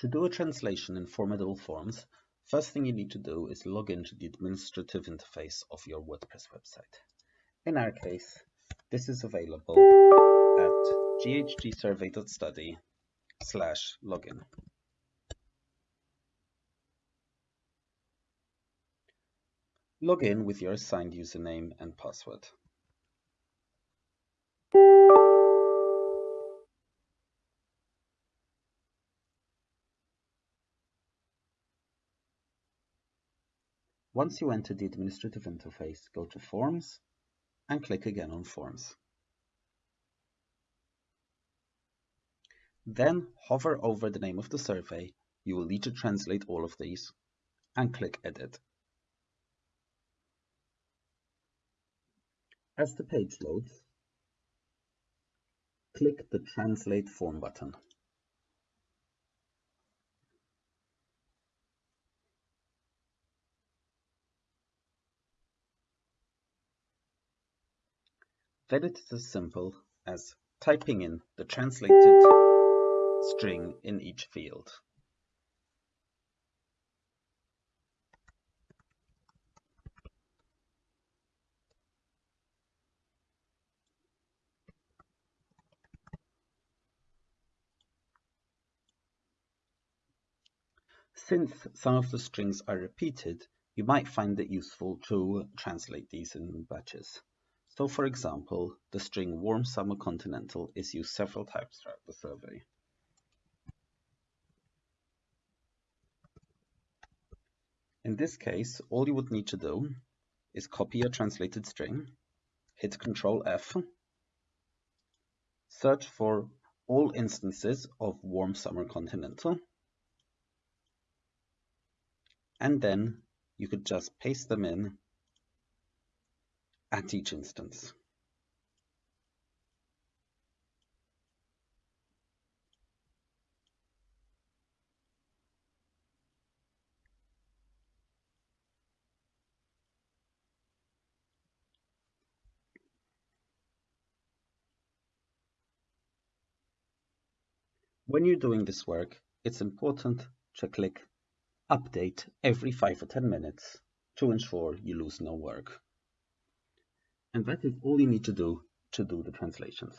To do a translation in Formidable Forms, first thing you need to do is log into the administrative interface of your WordPress website. In our case, this is available at ghgsurvey.study slash login. Log in with your assigned username and password. Once you enter the administrative interface, go to Forms and click again on Forms. Then hover over the name of the survey. You will need to translate all of these and click Edit. As the page loads, click the Translate Form button. Then it is as simple as typing in the translated string in each field. Since some of the strings are repeated, you might find it useful to translate these in batches. So for example, the string warm summer continental is used several times throughout the survey. In this case, all you would need to do is copy a translated string, hit Ctrl F, search for all instances of warm summer continental, and then you could just paste them in at each instance. When you're doing this work, it's important to click Update every 5 or 10 minutes to ensure you lose no work. And that is all you need to do to do the translations.